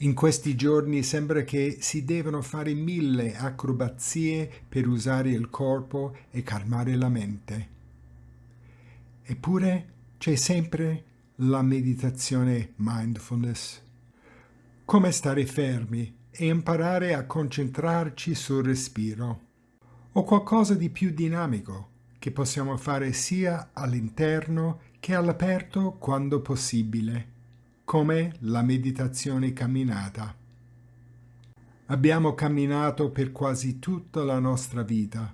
In questi giorni sembra che si devono fare mille acrobazie per usare il corpo e calmare la mente. Eppure c'è sempre la meditazione mindfulness. Come stare fermi e imparare a concentrarci sul respiro. O qualcosa di più dinamico che possiamo fare sia all'interno che all'aperto quando possibile come la meditazione camminata. Abbiamo camminato per quasi tutta la nostra vita.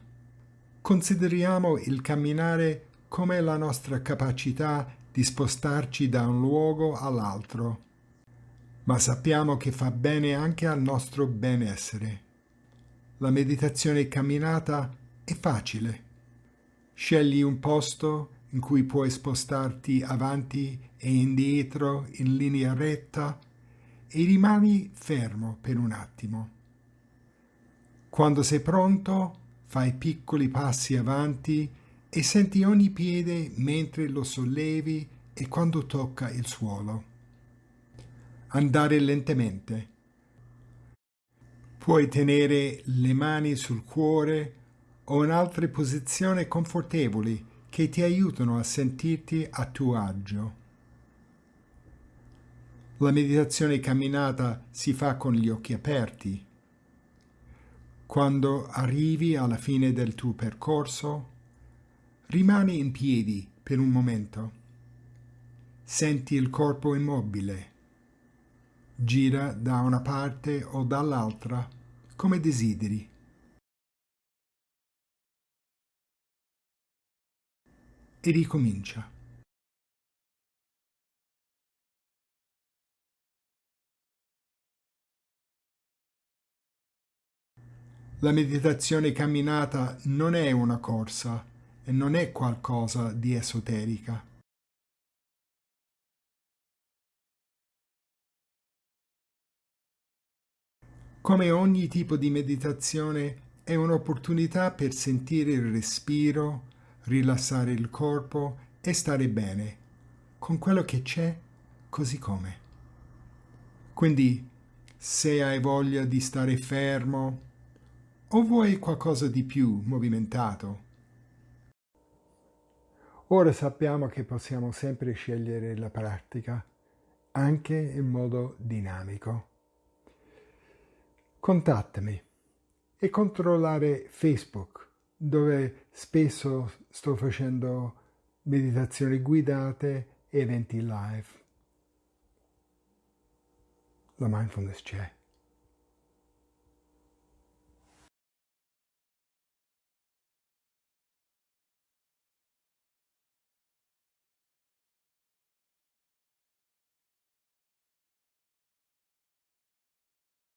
Consideriamo il camminare come la nostra capacità di spostarci da un luogo all'altro, ma sappiamo che fa bene anche al nostro benessere. La meditazione camminata è facile. Scegli un posto in cui puoi spostarti avanti e indietro in linea retta e rimani fermo per un attimo. Quando sei pronto, fai piccoli passi avanti e senti ogni piede mentre lo sollevi e quando tocca il suolo. Andare lentamente. Puoi tenere le mani sul cuore o in altre posizioni confortevoli che ti aiutano a sentirti a tuo agio. La meditazione camminata si fa con gli occhi aperti. Quando arrivi alla fine del tuo percorso, rimani in piedi per un momento. Senti il corpo immobile. Gira da una parte o dall'altra come desideri. E ricomincia. La meditazione camminata non è una corsa e non è qualcosa di esoterica. Come ogni tipo di meditazione è un'opportunità per sentire il respiro, rilassare il corpo e stare bene con quello che c'è così come. Quindi se hai voglia di stare fermo, o vuoi qualcosa di più movimentato? Ora sappiamo che possiamo sempre scegliere la pratica, anche in modo dinamico. Contattami e controllare Facebook, dove spesso sto facendo meditazioni guidate e eventi live. La mindfulness c'è.